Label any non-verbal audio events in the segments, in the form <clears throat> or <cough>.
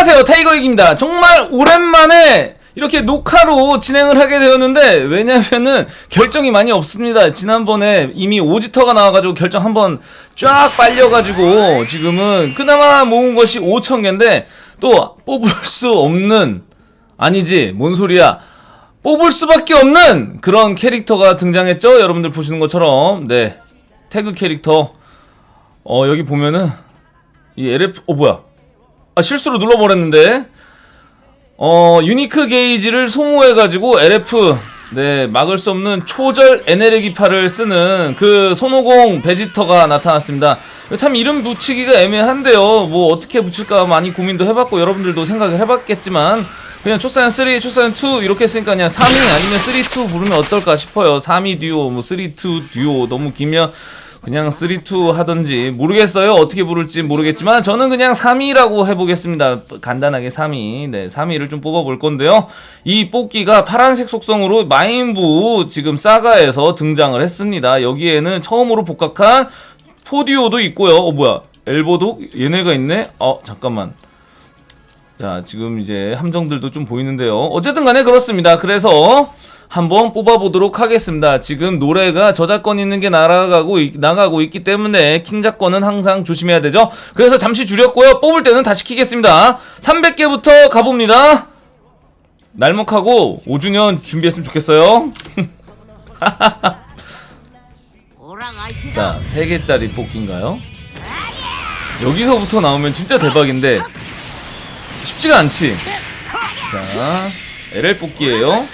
안녕하세요 타이거익입니다. 정말 오랜만에 이렇게 녹화로 진행을 하게 되었는데 왜냐면은 결정이 많이 없습니다. 지난번에 이미 오지터가 나와가지고 결정 한번 쫙 빨려가지고 지금은 그나마 모은 것이 5천개인데 또 뽑을 수 없는 아니지 뭔 소리야. 뽑을 수밖에 없는 그런 캐릭터가 등장했죠? 여러분들 보시는 것처럼. 네 태그 캐릭터. 어 여기 보면은 이 LF 어 뭐야 아 실수로 눌러버렸는데. 어 유니크 게이지를 소모해가지고 LF 네 막을 수 없는 초절 에네르기파를 쓰는 그 손오공 베지터가 나타났습니다. 참 이름 붙이기가 애매한데요. 뭐 어떻게 붙일까 많이 고민도 해봤고 여러분들도 생각을 해봤겠지만 그냥 초사연 3, 초사연 2 이렇게 했으니까 그냥 3위 아니면 3, 2 부르면 어떨까 싶어요. 3위 듀오 뭐 3, 2 듀오 너무 길면 그냥 3, 2 하던지 모르겠어요. 어떻게 부를지 모르겠지만 저는 그냥 3위라고 해보겠습니다. 간단하게 3위 네 3위를 좀 뽑아볼 건데요. 이 뽑기가 파란색 속성으로 마인부 지금 사가에서 등장을 했습니다. 여기에는 처음으로 복각한 포디오도 있고요. 어 뭐야? 엘보도? 얘네가 있네? 어 잠깐만 자 지금 이제 함정들도 좀 보이는데요. 어쨌든 간에 그렇습니다. 그래서 한번 뽑아보도록 하겠습니다. 지금 노래가 저작권 있는 게 날아가고 있- 나가고 있기 때문에 킹작권은 항상 조심해야 되죠. 그래서 잠시 줄였고요. 뽑을 때는 다시 키겠습니다. 300개부터 가봅니다. 날먹하고 5주년 준비했으면 좋겠어요. <laughs> 자 3개짜리 뽑기인가요? 여기서부터 나오면 진짜 대박인데 쉽지가 않지. 자 LL 뽑기예요.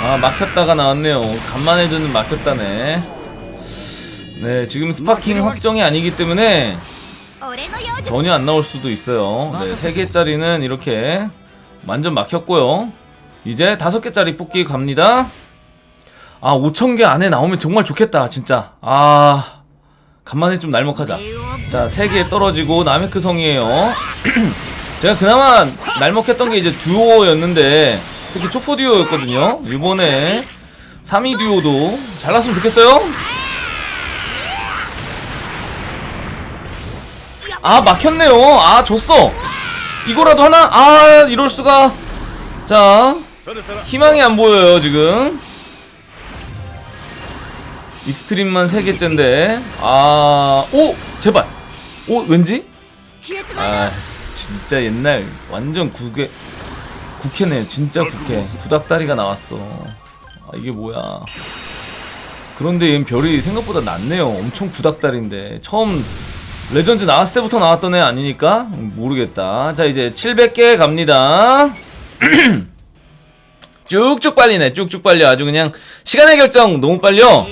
아 막혔다가 나왔네요. 간만에 듣는 막혔다네. 네 지금 Sparking 확정이 아니기 때문에 전혀 안 나올 수도 있어요. 네 3개짜리는 이렇게 완전 막혔고요. 이제 5개짜리 뽑기 갑니다. 아 5천개 안에 나오면 정말 좋겠다 진짜. 아 간만에 좀 날먹하자. 자 3개 떨어지고 나메크 성이에요. <clears throat> 제가 그나마 날먹했던 게 이제 듀오였는데 특히 초포 듀오였거든요. 이번에 3위 듀오도 잘 났으면 좋겠어요. 아 막혔네요. 아 졌어. 이거라도 하나? 아 이럴수가. 자 희망이 안 보여요 지금 Extreme만 3개째인데. 아 오 제발. 오 왠지? 아 진짜 옛날 완전 구캐 구캐네. 진짜 구캐. 구닥다리가 나왔어. 아 이게 뭐야. 그런데 얘는 별이 생각보다 낮네요. 엄청 구닥다리인데. 처음 레전드 나왔을 때부터 나왔던 애 아니니까? 음, 모르겠다. 자 이제 700개 갑니다. <clears throat> 쭉쭉 빨리네. 쭉쭉 빨려. 아주 그냥 시간의 결정 너무 빨려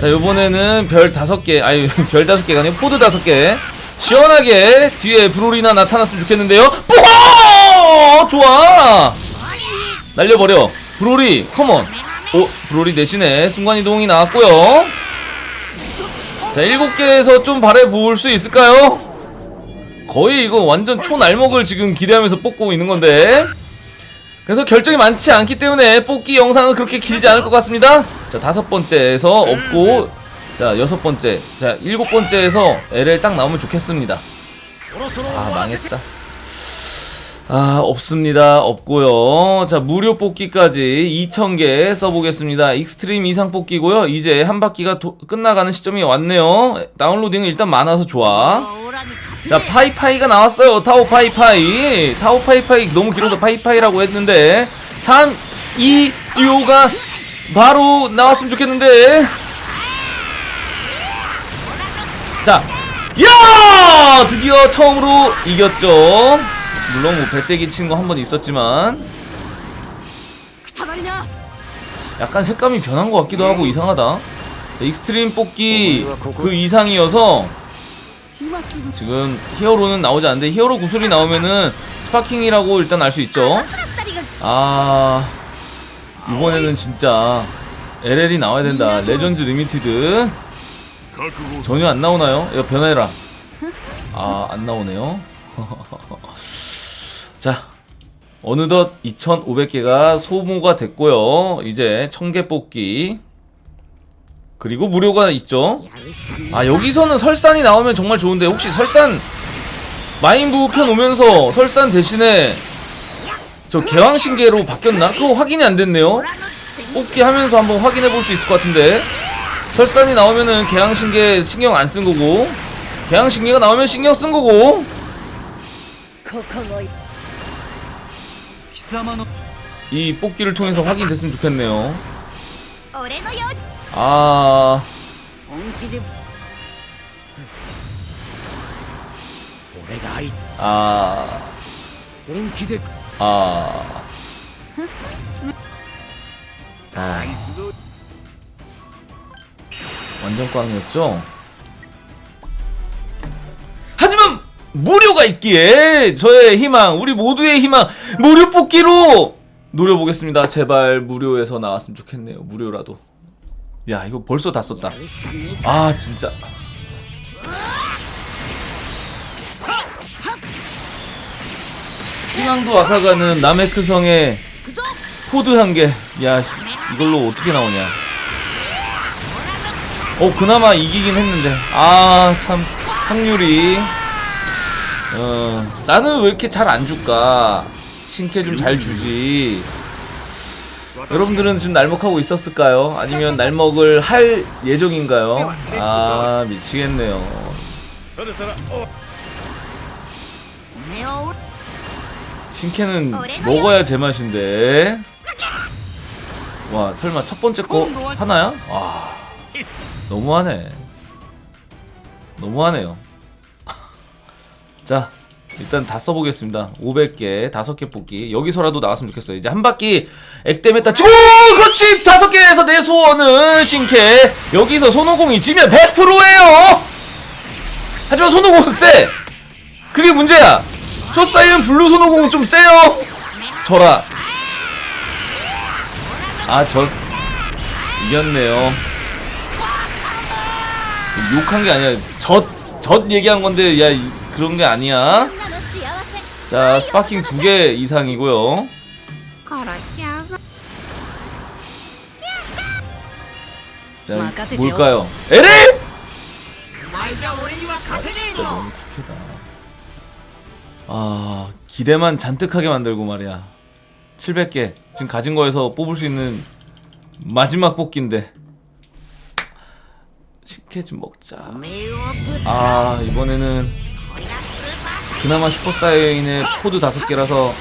자 요번에는 별 다섯 개 아니 <laughs> 별 다섯 개가 아니고 포드 다섯 개. 시원하게 뒤에 브로리나 나타났으면 좋겠는데요. 뿌허 좋아! 날려버려. 브로리 come on 오 브로리 대신에 순간이동이 나왔고요. 자 일곱 개에서 좀 바래볼 수 있을까요? 거의 이거 완전 초날먹을 지금 기대하면서 뽑고 있는 건데. 그래서 결정이 많지 않기 때문에 뽑기 영상은 그렇게 길지 않을 것 같습니다 자 다섯 번째에서 없고 자 여섯 번째. 자 일곱 번째에서 LL 딱 나오면 좋겠습니다. 아 망했다. 아 없습니다. 없고요. 자 무료 뽑기까지 2000개 써보겠습니다. extreme 이상 뽑기고요. 이제 한 바퀴가 도- 끝나가는 시점이 왔네요. downloading은 일단 많아서 좋아. 자 파이파이가 나왔어요. 타오 파이파이. 타오 파이파이 너무 길어서 파이파이라고 했는데 3, 2 듀오가 바로 나왔으면 좋겠는데. 자 야! 드디어 처음으로 이겼죠. 물론 뭐 배때기 친 거 한 번 있었지만. 약간 색감이 변한 것 같기도 하고 이상하다. 자, extreme 뽑기 그 이상이어서 지금 히어로는 나오지 않는데 히어로 구슬이 나오면은 sparking이라고 일단 알 수 있죠. 아 이번에는 진짜 LL이 나와야 된다. Legends Limited. 전혀 안 나오나요? 이거 변해라. 아 안 나오네요. <laughs> 자 어느덧 2500개가 소모가 됐고요. 이제 1000개 뽑기. 그리고 무료가 있죠? 아 여기서는 설산이 나오면 정말 좋은데 혹시 설산 마인부 편 오면서 설산 대신에 저 개왕신계로 바뀌었나? 그거 확인이 안 됐네요. 뽑기 하면서 한번 확인해 볼 수 있을 것 같은데. 설산이 나오면은 개항신계 신경 안 쓴 거고. 개항신계가 나오면 신경 쓴 거고. 이 뽑기를 통해서 확인됐으면 좋겠네요. 아... 아... 아. 아. 완전 꽝이었죠? 하지만 무료가 있기에 저의 희망, 우리 모두의 희망 무료 뽑기로 노려보겠습니다. 제발 무료에서 나왔으면 좋겠네요. 무료라도. 야 이거 벌써 다 썼다. 아 진짜. 희망도 앗아가는 나메크성의 pod 한 개. 야, 씨, 이걸로 어떻게 나오냐. 어, 그나마 이기긴 했는데. 아, 참, 확률이. 어, 나는 왜 이렇게 잘 안 줄까? 신캐 좀 잘 주지. 여러분들은 지금 날먹하고 있었을까요? 아니면 날먹을 할 예정인가요? 아, 미치겠네요. 신캐는 먹어야 제맛인데. 와, 설마 첫 번째 거 하나야? 와, 너무하네. 너무하네요. <laughs> 자, 일단 다 써보겠습니다. 500개, 5개 뽑기. 여기서라도 나왔으면 좋겠어요. 이제 한 바퀴 액땜했다 치고! 그렇지! 5개에서 내 소원은 신캐. 여기서 손오공이 지면 100%예요! 하지만 손오공은 세! 그게 문제야! 초사이언 블루 손오공 좀 세요. 져라. 아 져 이겼네요. 욕한 게 아니야. 젖젖 얘기한 건데 야 그런 게 아니야. 자 sparking 두 개 이상이고요. 자, 뭘까요? LL이? 아, 진짜 너무 구캐다. 아 기대만 잔뜩하게 만들고 말이야. 700개. 지금 가진 거에서 뽑을 수 있는 마지막 뽑기인데. 식혜 좀 먹자. 아 이번에는 그나마 슈퍼사이언의 pod 다섯 개라서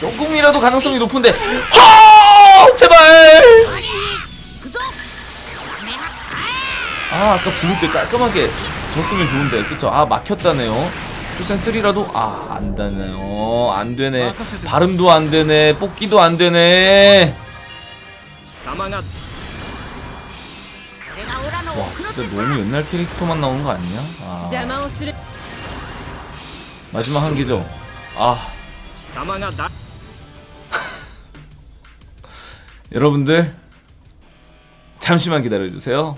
조금이라도 가능성이 높은데. 허! 제발! 아 아까 블루 때 깔끔하게 졌으면 좋은데. 그쵸? 아 막혔다네요. 3라도? 아 안되네요 안되네. 어, 발음도 안되네. 뽑기도 안되네. 와 진짜 너무 옛날 캐릭터만 나오는 거 아니냐? 아. 마지막 한 개죠? 아. <laughs> 여러분들 잠시만 기다려주세요.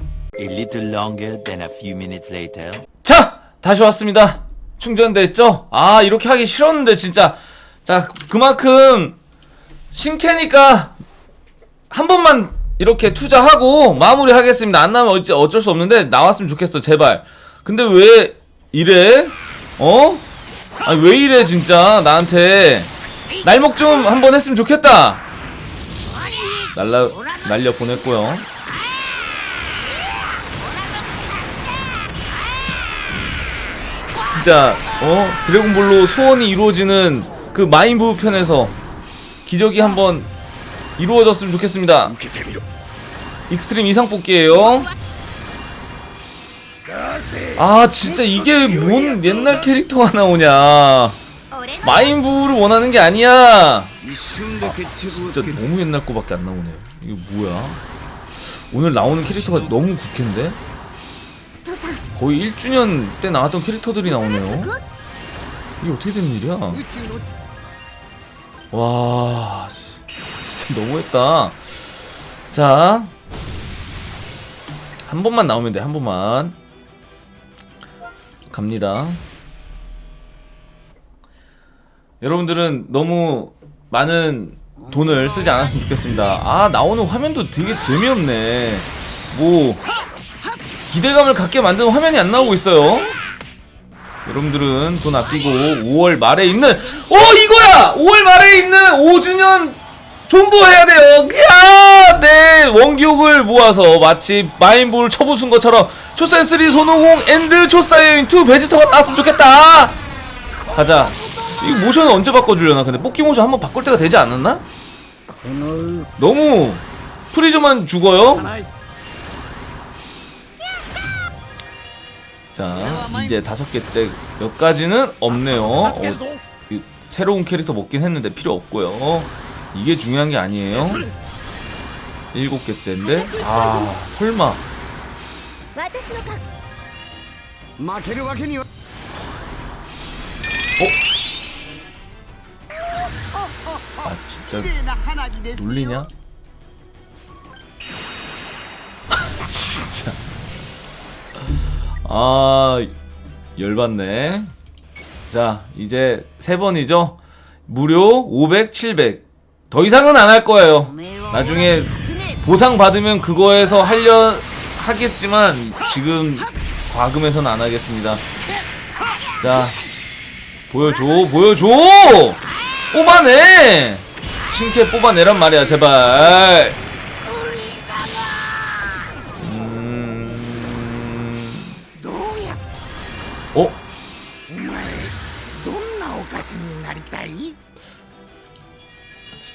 자! 다시 왔습니다. 충전됐죠? 아 이렇게 하기 싫었는데 진짜 자 그만큼 신캐니까 한 번만 이렇게 투자하고 마무리 하겠습니다 안 나오면 어찌 어쩔 수 없는데 나왔으면 좋겠어 제발 근데 왜 이래? 어? 아니 왜 이래 진짜 나한테 날먹 좀한번 했으면 좋겠다 날라 날려 보냈고요 진짜 어? 드래곤볼로 소원이 이루어지는 그 마인부 편에서 기적이 한번 이루어졌으면 좋겠습니다. extreme 이상 뽑기예요. 아 진짜 이게 뭔 옛날 캐릭터가 나오냐. 마인부를 원하는 게 아니야. 아, 진짜 너무 옛날 거밖에 안 나오네요. 이거 뭐야? 오늘 나오는 캐릭터가 너무 구캐인데? 거의 1주년 때 나왔던 캐릭터들이 나오네요. 이게 어떻게 된 일이야? 와 진짜 너무했다. 자 한 번만 나오면 돼한 번만. 갑니다. 여러분들은 너무 많은 돈을 쓰지 않았으면 좋겠습니다. 아 나오는 화면도 되게 재미없네. 뭐 기대감을 갖게 만드는 화면이 안 나오고 있어요. 여러분들은 돈 아끼고 5월 말에 있는 어 이거야! 5월 말에 있는 5주년 존버해야 돼요. 야, 네 원기옥을 모아서 마치 마인부를 쳐부순 것처럼 초사이언 3 손오공 and 초사이언 2 베지터가 나왔으면 좋겠다. 가자. 이 모션을 언제 바꿔주려나? 근데 뽑기 모션 한번 바꿀 때가 되지 않았나? 너무 프리즈만 죽어요. 자 이제 다섯 개째 몇 가지는 없네요. 어, 새로운 캐릭터 먹긴 했는데 필요 없고요. 이게 중요한 게 아니에요. 일곱 개째인데? 아 설마. 어? 아 진짜 놀리냐? <laughs> 진짜. 아 열받네. 자 이제 세 번이죠? 무료 500 700 더 이상은 안 할 거예요. 나중에 보상 받으면 그거에서 하려 하겠지만 지금 과금해서는 안 하겠습니다. 자 보여줘 보여줘! 뽑아내! 신캐 뽑아내란 말이야 제발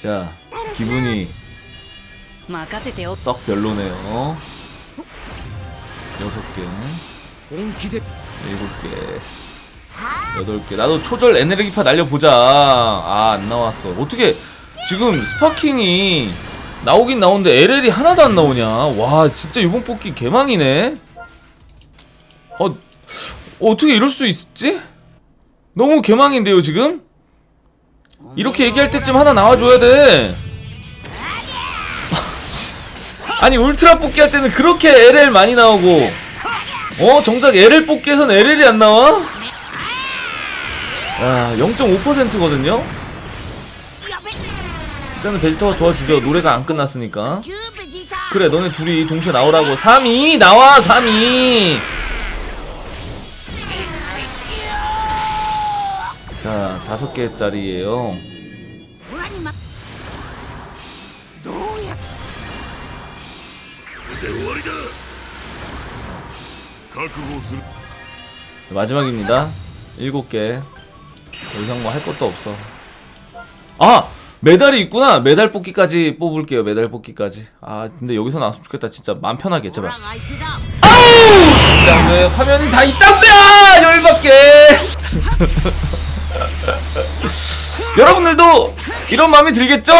진짜 기분이 썩 별로네요. 여섯 개. 일곱 개. 여덟 개. 나도 초절 에너지파 날려보자. 아 안나왔어. 어떻게 지금 스파킹이 나오긴 나오는데 LL이 하나도 안 나오냐? 와 진짜 이번 뽑기 개망이네. 어 어떻게 이럴 수 있지? 너무 개망인데요 지금? 이렇게 얘기할 때쯤 하나 나와줘야 돼. 아니 울트라 뽑기 할 때는 그렇게 LL 많이 나오고. 어? 정작 LL 뽑기에선 LL이 안 나와? 야 0.5%거든요? 일단은 베지터가 도와주죠. 노래가 안 끝났으니까. 그래 너네 둘이 동시에 나오라고. 3위! 나와 3위! 자 다섯 개짜리예요. 마지막입니다. 일곱 개 더 이상 뭐 할 것도 없어. 아! 메달이 있구나! 메달 뽑기까지 뽑을게요 메달 뽑기까지. 아 근데 여기서 나왔으면 좋겠다. 진짜 맘 편하게 제발. 아우! 진짜 왜 화면이 다 있다구요! 열받게! <laughs> 여러분들도 이런 마음이 들겠죠?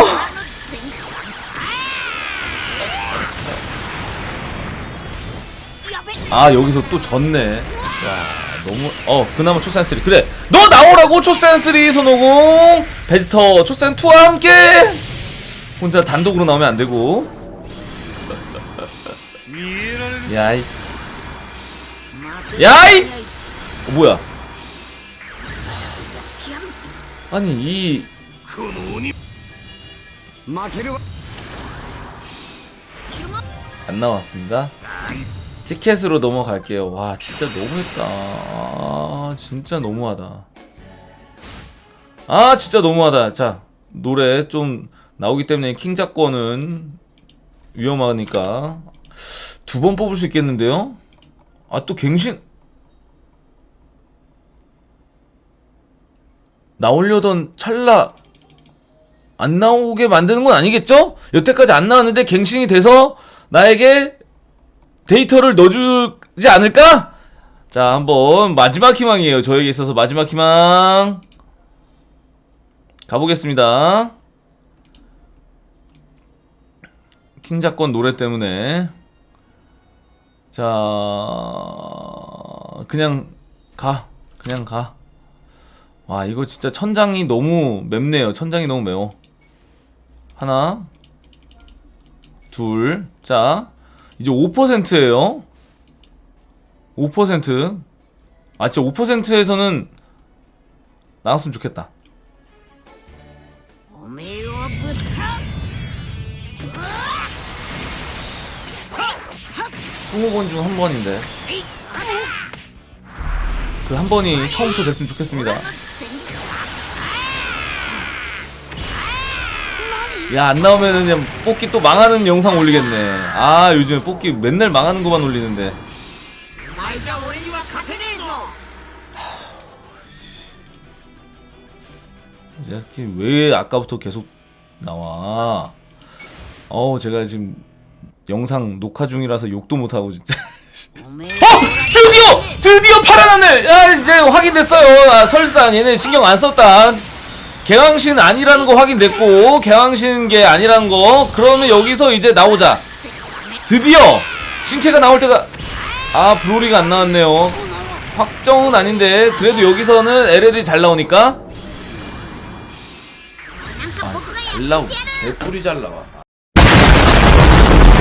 아 여기서 또 졌네. 야 너무 어 그나마 초센3 그래 너 나오라고 초센3 손오공. 베지터 초센2와 함께. 혼자 단독으로 나오면 안되고. 야이. 야이! 어, 뭐야? 아니 이 안 나왔습니다? 티켓으로 넘어갈게요. 와 진짜 너무했다. 아, 진짜 너무하다. 아 진짜 너무하다. 자 노래 좀 나오기 때문에 킹작권은 위험하니까 두 번 뽑을 수 있겠는데요? 아 또 갱신 나오려던 찰나 안 나오게 만드는 건 아니겠죠? 여태까지 안 나왔는데 갱신이 돼서 나에게 데이터를 넣어주지 않을까? 자, 한번 마지막 희망이에요. 저에게 있어서 마지막 희망. 가보겠습니다. 킹작권 노래 때문에. 자, 그냥 가. 그냥 가. 와 이거 진짜 천장이 너무 맵네요. 천장이 너무 매워. 하나 둘자. 이제 5%에요. 5%아 진짜 5%에서는 나왔으면 좋겠다. 스무 번 중 한 번인데. 그 한 번이 처음부터 됐으면 좋겠습니다. 야 안 나오면 그냥 뽑기 또 망하는 영상 올리겠네. 아 요즘에 뽑기 맨날 망하는 것만 올리는데. 제스킨 왜 아까부터 계속 나와? 어우 제가 지금 영상 녹화 중이라서 욕도 못하고 진짜. 어! 드디어! 드디어 파란 하늘! 아 이제 확인됐어요. 아, 설사 얘네 신경 안 썼다. 개왕신 아니라는 거 확인됐고 개왕신 게 아니라는 거. 그러면 여기서 이제 나오자. 드디어 신캐가 나올 때가 아 브로리가 안 나왔네요. 확정은 아닌데 그래도 여기서는 LL이 잘 나오니까. 아, 잘 나오 개꿀이 잘 나와.